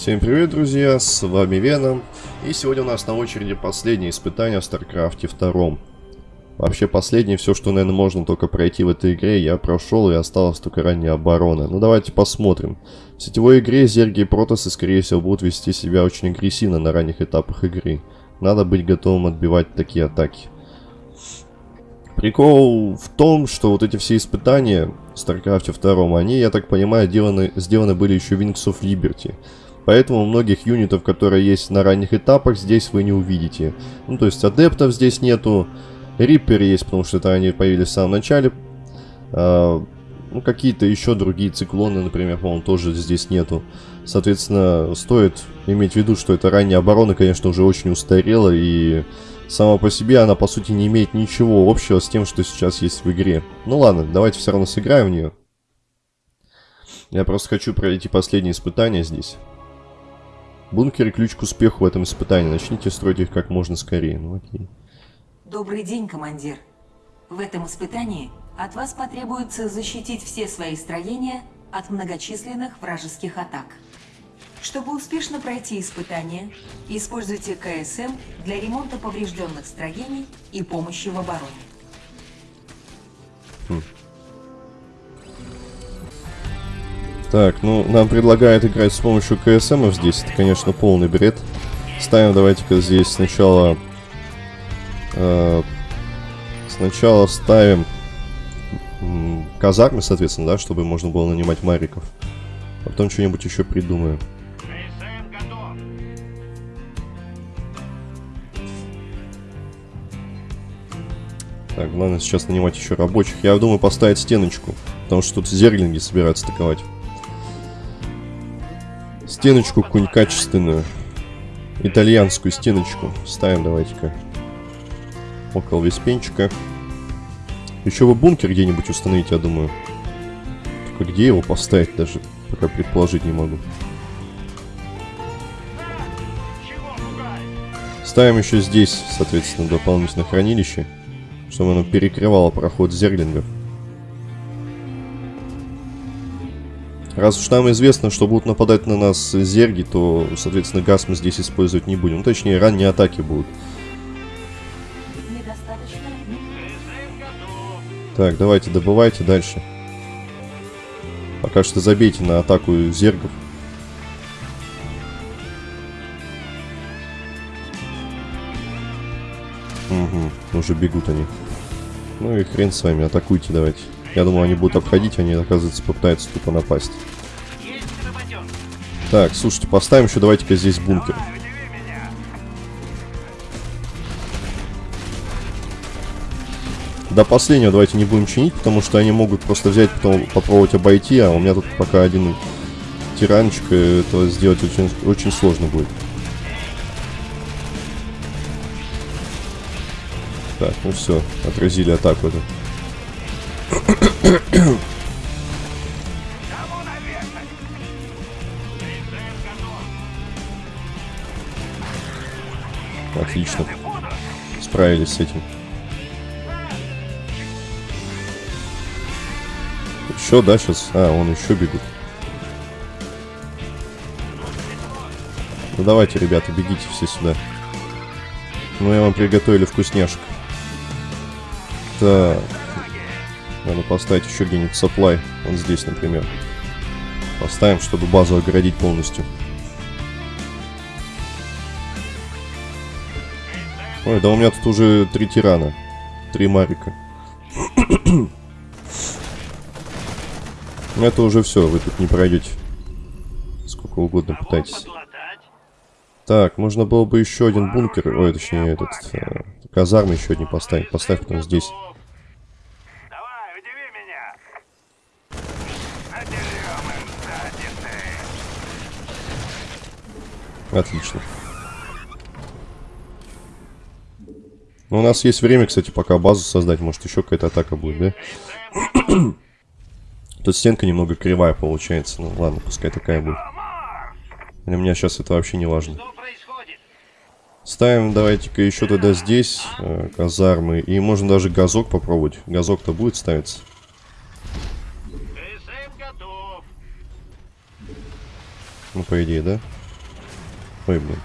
Всем привет, друзья, с вами Веном, и сегодня у нас на очереди последнее испытание в StarCraft 2. Вообще последнее, все, что, наверное, можно только пройти в этой игре, я прошел, и осталось только ранняя оборона. Ну давайте посмотрим. В сетевой игре Зерги и Протосы, скорее всего, будут вести себя очень агрессивно на ранних этапах игры. Надо быть готовым отбивать такие атаки. Прикол в том, что вот эти все испытания в StarCraft 2, они, я так понимаю, сделаны, сделаны были еще Wings of Liberty. Поэтому многих юнитов, которые есть на ранних этапах, здесь вы не увидите. Ну, то есть адептов здесь нету. Риппер есть, потому что это они появились в самом начале. А, ну, какие-то еще другие циклоны, например, по-моему, тоже здесь нету. Соответственно, стоит иметь в виду, что эта ранняя оборона, конечно, уже очень устарела. И сама по себе она, по сути, не имеет ничего общего с тем, что сейчас есть в игре. Ну ладно, давайте все равно сыграем в нее. Я просто хочу пройти последнее испытание здесь. Бункер – ключ к успеху в этом испытании. Начните строить их как можно скорее. Ну окей. Добрый день, командир. В этом испытании от вас потребуется защитить все свои строения от многочисленных вражеских атак. Чтобы успешно пройти испытание, используйте КСМ для ремонта поврежденных строений и помощи в обороне. Хм. Так, ну, нам предлагают играть с помощью КСМов здесь. Это, конечно, полный бред. Ставим, давайте-ка здесь сначала... Э, сначала ставим м, казармы, соответственно, да, чтобы можно было нанимать мариков. А потом что-нибудь еще придумаем. Так, главное сейчас нанимать еще рабочих. Я думаю поставить стеночку, потому что тут зерглинги собираются атаковать. Стеночку какую-нибудь качественную. Итальянскую стеночку. Ставим давайте-ка. Около веспенчика. Еще бы бункер где-нибудь установить, я думаю. Только где его поставить даже, пока предположить не могу. Ставим еще здесь, соответственно, дополнительное хранилище, чтобы оно перекрывало проход зерлингов. Раз уж нам известно, что будут нападать на нас зерги, то, соответственно, газ мы здесь использовать не будем. Ну, точнее, ранние атаки будут. Так, давайте, добывайте дальше. Пока что забейте на атаку зергов. Угу, уже бегут они. Ну и хрен с вами, атакуйте давайте. Я думал, они будут обходить, они, оказывается, попытаются тупо напасть. Так, слушайте, поставим еще давайте-ка здесь бункер. До последнего давайте не будем чинить, потому что они могут просто взять, потом попробовать обойти, а у меня тут пока один тиранчик, и это сделать очень, очень сложно будет. Так, ну все, отразили атаку эту. Отлично. Справились с этим. Еще, да, сейчас? А, он еще бегут. Ну давайте, ребята, бегите все сюда. Ну, я вам приготовили вкусняшек. Так. Надо поставить еще где-нибудь supply. Вот здесь, например. Поставим, чтобы базу оградить полностью. Ой, да у меня тут уже три тирана. Три марика. Это уже все, вы тут не пройдете. Сколько угодно пытайтесь. Так, можно было бы еще один бункер, ой, точнее, этот, э, казармы еще один поставить. Поставь потом здесь. Отлично. Ну, у нас есть время, кстати, пока базу создать. Может, еще какая-то атака будет, да? Тут стенка немного кривая получается. Ну, ладно, пускай такая будет. Для меня сейчас это вообще не важно. Ставим, давайте-ка, еще тогда здесь э, казармы. И можно даже газок попробовать. Газок-то будет ставиться. Ну, по идее, да? Ой, блин.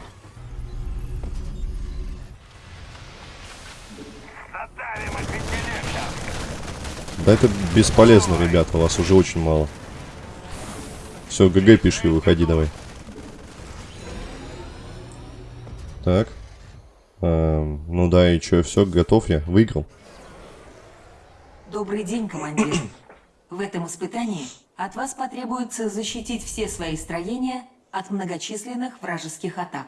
Да это бесполезно, ребята, вас уже очень мало. Все, ГГ пиши, выходи давай. Так. Эм, ну да, и что, все, готов я, выиграл. Добрый день, командир. В этом испытании от вас потребуется защитить все свои строения от многочисленных вражеских атак.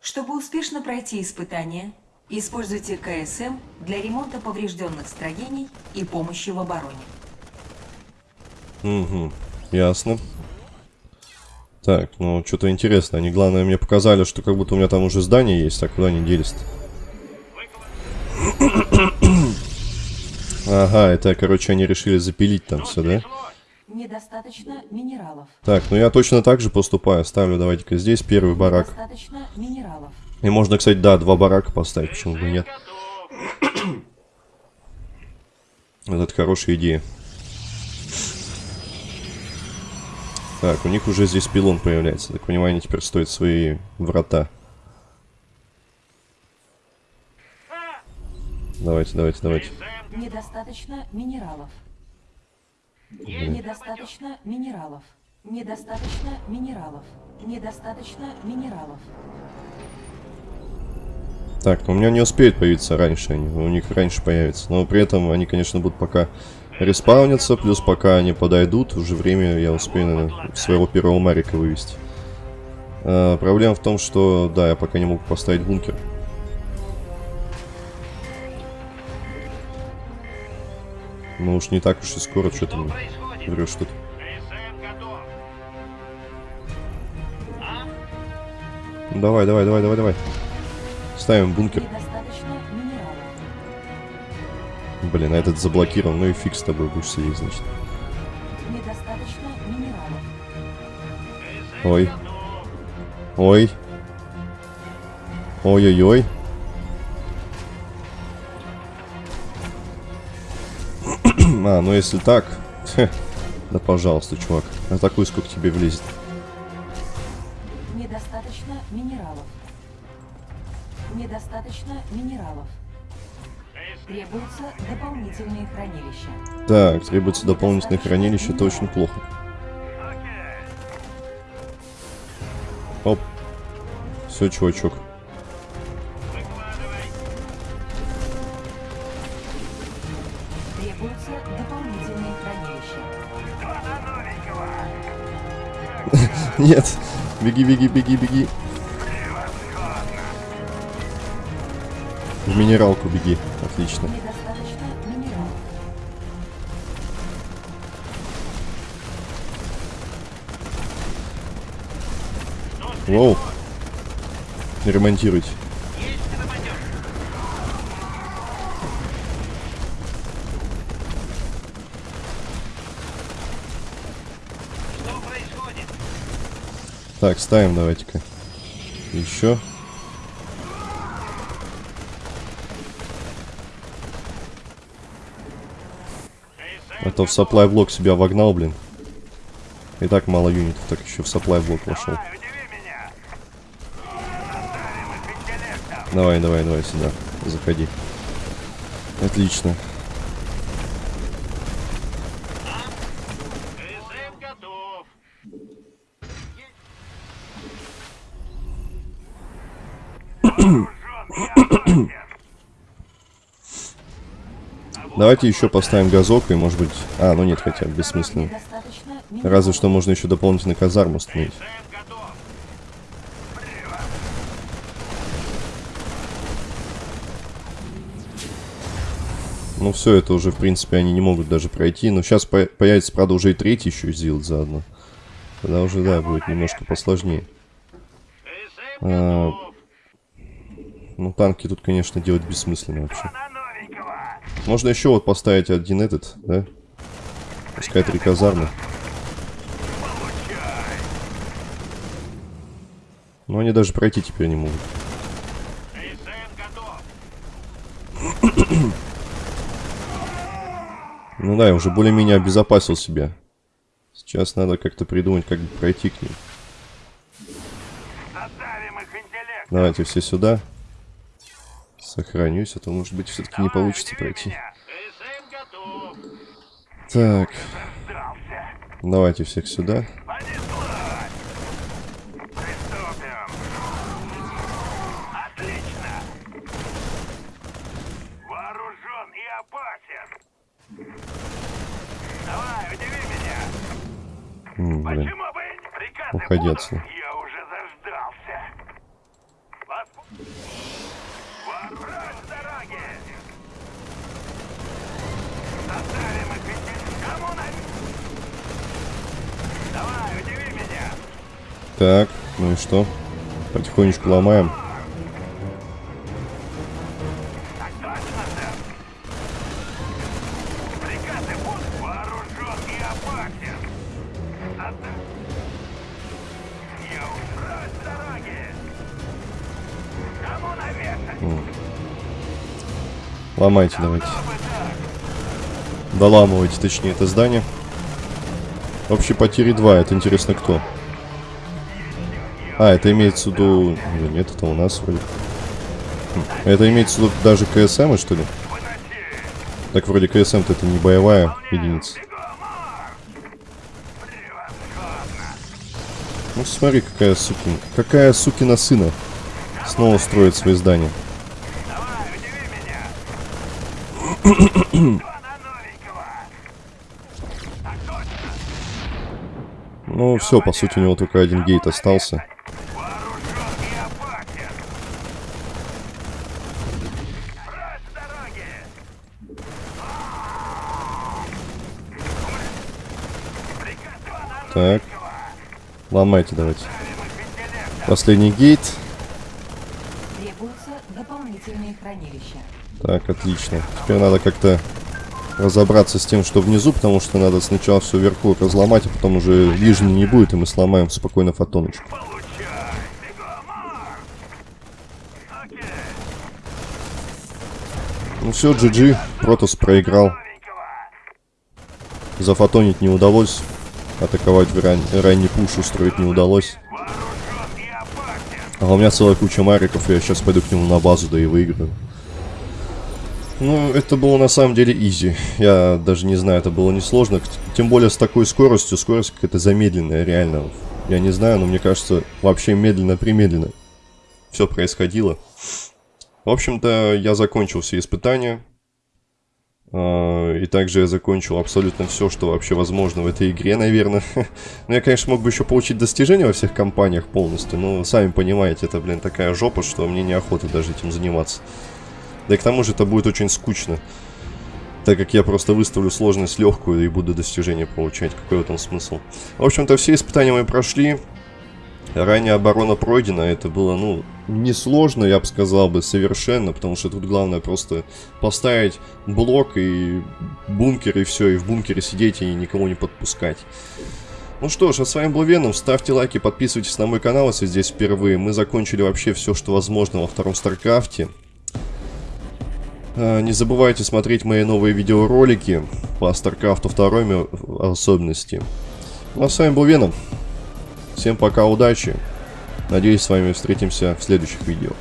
Чтобы успешно пройти испытание, используйте КСМ для ремонта поврежденных строений и помощи в обороне. Угу, ясно. Так, ну что-то интересно. Они, главное, мне показали, что как будто у меня там уже здание есть, а куда они делись -то? Ага, это, короче, они решили запилить там все, да? Недостаточно минералов. Так, ну я точно так же поступаю. Ставлю, давайте-ка здесь первый барак. Недостаточно минералов. И можно, кстати, да, два барака поставить, почему бы нет. Вот это хорошая идея. Так, у них уже здесь пилон появляется. Так понимаю, они теперь стоят свои врата. Давайте, давайте, давайте. Недостаточно минералов. Недостаточно минералов. Недостаточно минералов. Недостаточно минералов. Так, у меня не успеют появиться раньше они. У них раньше появится. Но при этом они, конечно, будут пока респаунятся. Плюс пока они подойдут, уже время я успею наверное, своего первого Марика вывести. А, проблема в том, что, да, я пока не могу поставить бункер. Ну уж не так уж и скоро, что ты мне врешь тут. Давай, давай, давай, давай, давай. Ставим бункер. Блин, а этот заблокирован. Ну и фиг с тобой будешь сидеть, значит. Ой. Ой. Ой-ой-ой. А, ну если так... Да пожалуйста, чувак. Атакуй, сколько тебе влезет. Недостаточно минералов. Недостаточно минералов. Требуются дополнительные хранилища. Так, требуется дополнительное хранилище, это очень плохо. Оп. Все, чувачок. Требуются дополнительные хранилища. Нет. Беги, беги, беги, беги. В минералку беги. Отлично. Минералов. Воу. Ремонтируйте. Так, ставим давайте-ка. Еще. То в supply блок себя вогнал, блин. И так мало юнитов, так еще в supply блок вошел. Давай, давай, давай сюда. Заходи. Отлично. Давайте еще поставим газок и, может быть... А, ну нет, хотя бессмысленно. Разве что можно еще дополнительно казарму установить. Ну все, это уже, в принципе, они не могут даже пройти. Но сейчас по- появится, правда, уже и третий еще сделать заодно. Тогда уже, да, будет немножко посложнее. А. Ну, танки тут, конечно, делать бессмысленно вообще. Можно еще вот поставить один этот, да? Пускай три казармы. Но они даже пройти теперь не могут. Ну да, я уже более-менее обезопасил себя. Сейчас надо как-то придумать, как пройти к ним. Давайте все сюда. Сохранюсь, а то может быть все-таки не получится пройти. Так. Давайте всех сюда. Давай, удиви меня. М, блин. Уходи отсюда. Я уже заждался. Восп- Вооружен с дороги. Оставим их ведь- Кому на... Давай, удиви меня. Так, ну и что? Потихонечку ломаем. Ломайте давайте. Доламывайте, точнее, это здание. Общие потери 2. Это интересно кто? А, это имеется в виду... Да нет, это у нас вроде. Хм, Это имеется в виду даже КСМ, что ли? Так вроде КСМ-то это не боевая единица. Ну смотри, какая сукин... Какая сукина сына снова строит свои здания. Ну все, по сути, у него только один гейт остался. Вооружен и опасен. Прочь с дороги. Приказ два на Так, ломайте давайте. Последний гейт. Требуются дополнительные хранилища. Так, отлично. Теперь надо как-то разобраться с тем, что внизу, потому что надо сначала все вверху разломать, а потом уже нижний не будет, и мы сломаем спокойно фотоночку. Ну все, GG, Протос проиграл. Зафотонить не удалось. Атаковать ран... ранний пуш устроить не удалось. А у меня целая куча мариков, я сейчас пойду к нему на базу, да и выиграю. Ну, это было на самом деле изи. Я даже не знаю, это было несложно. Тем более с такой скоростью. Скорость какая-то замедленная, реально. Я не знаю, но мне кажется, вообще медленно-примедленно все происходило. В общем-то, я закончил все испытания. А, И также я закончил абсолютно все, что вообще возможно в этой игре, наверное. Ну, я, конечно, мог бы еще получить достижения во всех компаниях полностью, но сами понимаете, это, блин, такая жопа, что мне неохота даже этим заниматься. Да и к тому же это будет очень скучно. Так как я просто выставлю сложность легкую и буду достижения получать. Какой в этом смысл? В общем-то, все испытания мы прошли. Ранее оборона пройдена. Это было, ну, несложно, я бы сказал бы, совершенно. Потому что тут главное просто поставить блок и бункер, и все. И в бункере сидеть и никого не подпускать. Ну что ж, а с вами был Веном. Ставьте лайки, подписывайтесь на мой канал, если здесь впервые. Мы закончили вообще все, что возможно во втором Старкрафте. А, Не забывайте смотреть мои новые видеоролики по StarCraft 2 в особенности. Ну а с вами был Веном. Всем пока, удачи. Надеюсь, с вами встретимся в следующих видео.